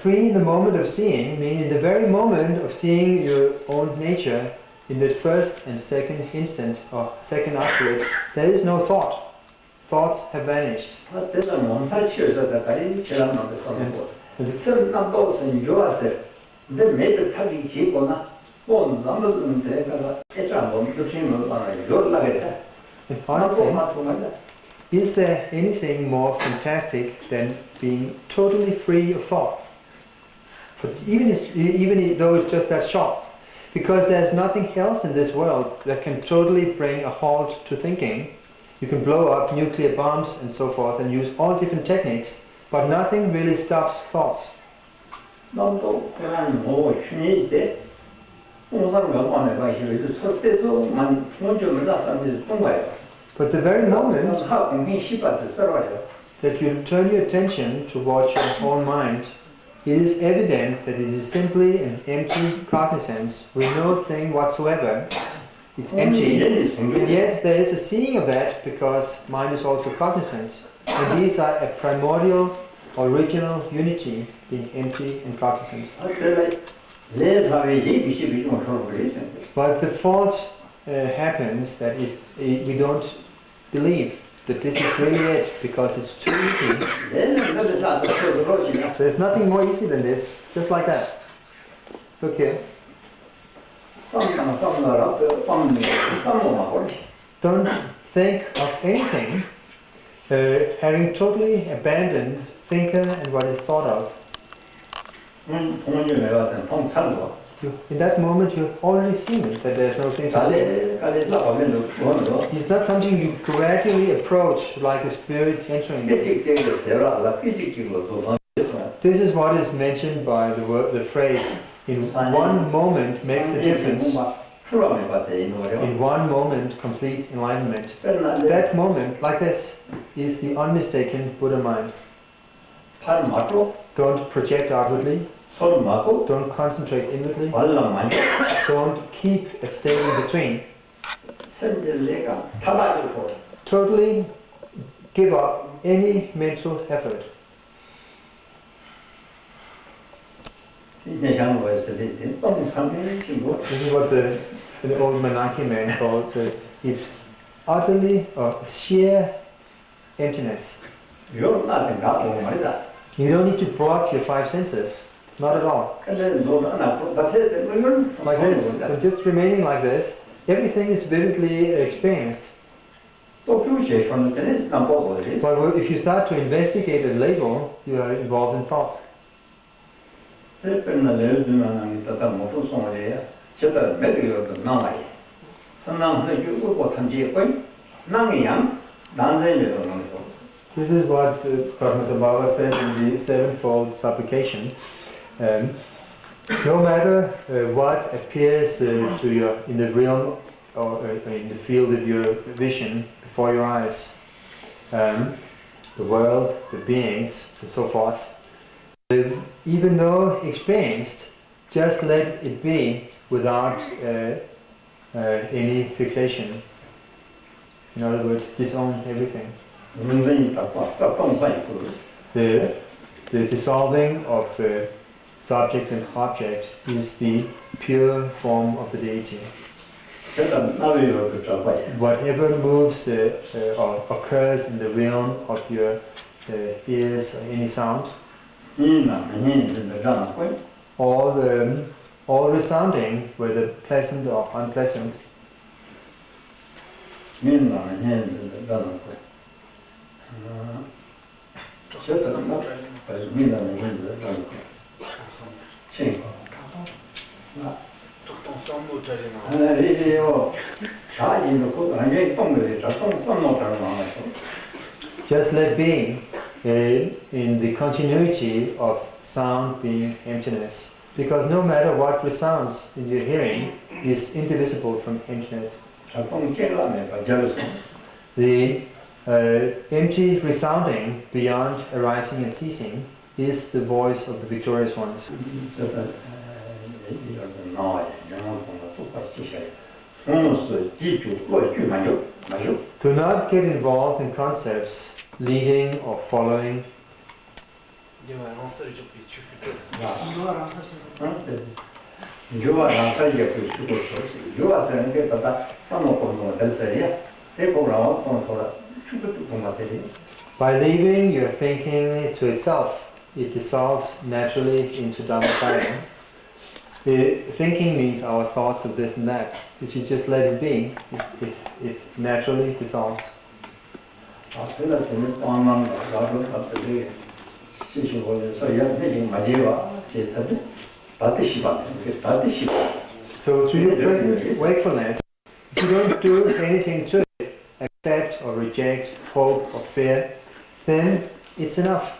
free in the moment of seeing, meaning the very moment of seeing your own nature, in the first and second instant, or second afterwards, there is no thought. Thoughts have vanished. Is there anything more fantastic than being totally free of thought? even, if, even though it's just that shop, Because there's nothing else in this world that can totally bring a halt to thinking. You can blow up nuclear bombs and so forth and use all different techniques, but nothing really stops thoughts. But the very moment that you turn your attention towards your own mind it is evident that it is simply an empty cognizance with no thing whatsoever. It's empty, and yet there is a seeing of that because mind is also cognizant. And these are a primordial, original unity, being empty and cognizant. But the fault uh, happens that if, if we don't believe that this is really it because it's too easy. There's nothing more easy than this, just like that. Look here. Don't think of anything uh, having totally abandoned thinker and what is thought of. You, in that moment, you have already seen it, that there's nothing to see. It's not something you gradually approach, like a spirit entering. This is what is mentioned by the word, the phrase, in one moment makes a difference. In one moment, complete enlightenment. That moment, like this, is the unmistaken Buddha mind. Don't project outwardly. Don't concentrate inwardly. Don't keep a stay in between. Totally give up any mental effort. This is what the, the old Manaki man called the, it's utterly or sheer emptiness. You don't need to block your five senses. Not at all. Like this, but just remaining like this, everything is vividly experienced. But if you start to investigate a label, you are involved in thoughts. This is what uh, Padmasambhava said in the Sevenfold Supplication. Um, no matter what appears to you in the realm or in the field of your vision before your eyes, um, the world, the beings, and so forth, even though experienced, just let it be without uh, uh, any fixation. In other words, disown everything. The, the dissolving of uh, subject and object is the pure form of the deity. Whatever moves uh, uh, or occurs in the realm of your uh, ears or any sound, all the all resounding, whether pleasant or unpleasant, 이나 이 진짜 거의. 아. 저다 나 그래서 이나 이 진짜 거의. 책. 하나리요. 자인도 그 완전히 똥들이 저똥 썸모처럼 나와서. just let being uh, in the continuity of sound being emptiness. Because no matter what resounds in your hearing is indivisible from emptiness. 저똥 깨라면서 저래서 The uh, empty resounding beyond arising and ceasing is the voice of the victorious ones. Do not get involved in concepts leading or following. By leaving your thinking to itself it dissolves naturally into Dharmakaya. the thinking means our thoughts of this and that. If you just let it be, it, it, it naturally dissolves. So to your present wakefulness, you don't do anything to it, accept or reject hope or fear, then it's enough.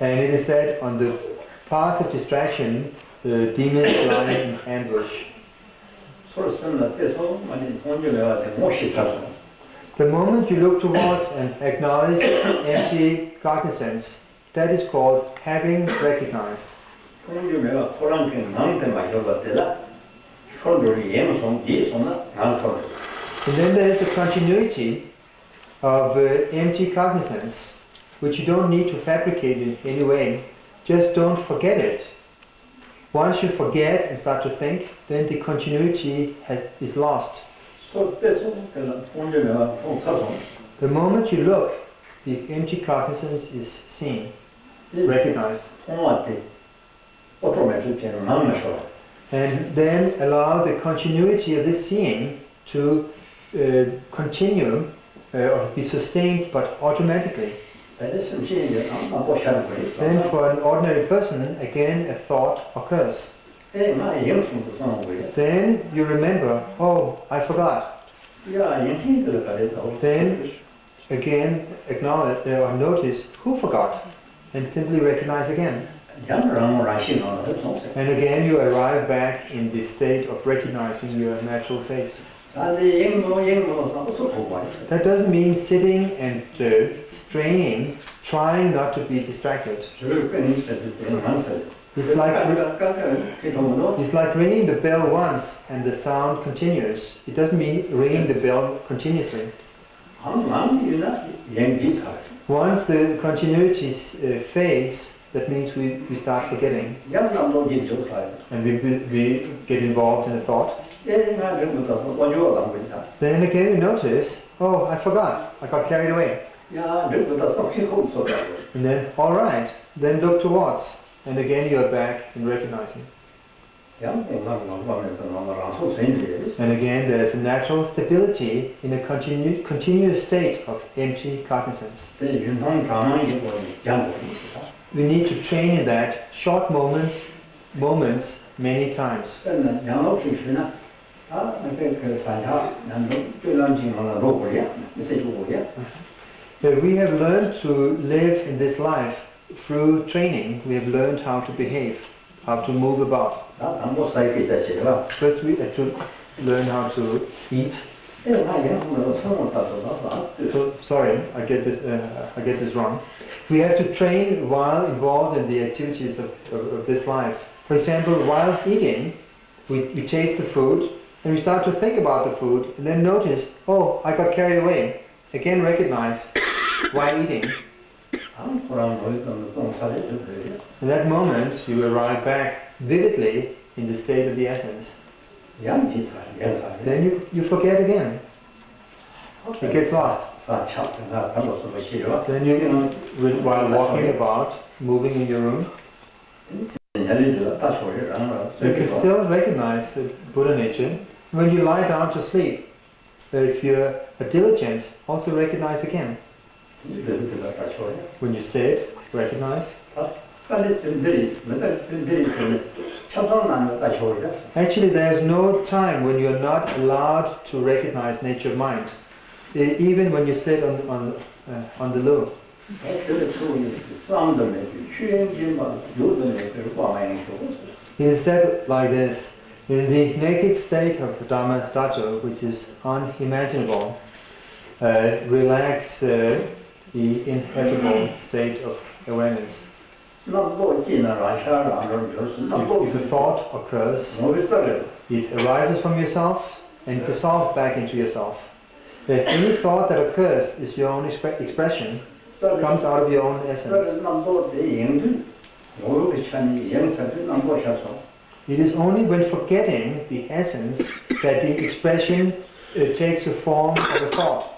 And it is said, on the path of distraction, the demons lie in ambush. The moment you look towards and acknowledge empty cognizance, that is called having recognized. And then there is the continuity of uh, empty cognizance which you don't need to fabricate in any way. Just don't forget it. Once you forget and start to think, then the continuity has, is lost. The moment you look, the empty cognizance is seen, recognized. And then allow the continuity of this seeing to uh, continue uh, or be sustained, but automatically. Then for an ordinary person, again a thought occurs. Then you remember, oh, I forgot. Then again acknowledge or notice who forgot and simply recognize again. And again you arrive back in the state of recognizing your natural face. That doesn't mean sitting and uh, straining, trying not to be distracted. It's like, it's like ringing the bell once and the sound continues. It doesn't mean ringing the bell continuously. Once the continuity uh, fades, that means we, we start forgetting. And we, we get involved in the thought. Then again you notice, oh I forgot, I got carried away. And then, alright, then look towards, and again you are back in recognizing. And again there is a natural stability in a continu continuous state of empty cognizance. We need to train in that short moment, moments many times. But we have learned to live in this life through training. We have learned how to behave, how to move about. First, we have to learn how to eat. So, sorry, I get this. Uh, I get this wrong. We have to train while involved in the activities of, of, of this life. For example, while eating, we, we taste the food, and we start to think about the food and then notice, oh, I got carried away. Again, recognize why eating. In that moment, you arrive back vividly in the state of the essence. Then you, you forget again. It gets lost. Then you, while walking about, moving in your room, you can still recognize the Buddha nature when you lie down to sleep, if you're diligent, also recognize again. When you sit, recognize. Actually, there is no time when you are not allowed to recognize nature of mind, even when you sit on, on, uh, on the loom. He said like this, in the naked state of Dharmadhatu, which is unimaginable, uh, relax uh, the ineffable state of awareness. If, if a thought occurs, it arises from yourself and dissolves back into yourself. Uh, any thought that occurs is your own exp expression, comes out of your own essence. It is only when forgetting the essence that the expression uh, takes the form of a thought.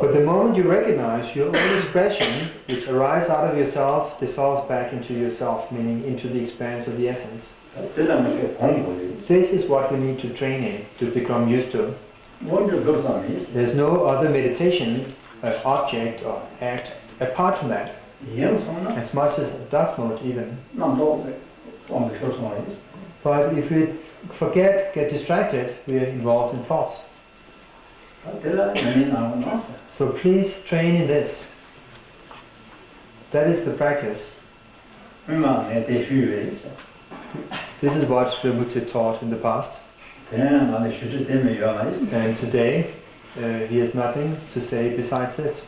But the moment you recognize your own expression, which arises out of yourself, dissolves back into yourself, meaning into the expanse of the essence. This is what we need to train in, to become used to. There's no other meditation, uh, object or act apart from that. As much as it does not even. But if we forget, get distracted, we are involved in thoughts. So please train in this. That is the practice. This is what the Buddha taught in the past. And today, uh, he has nothing to say besides this.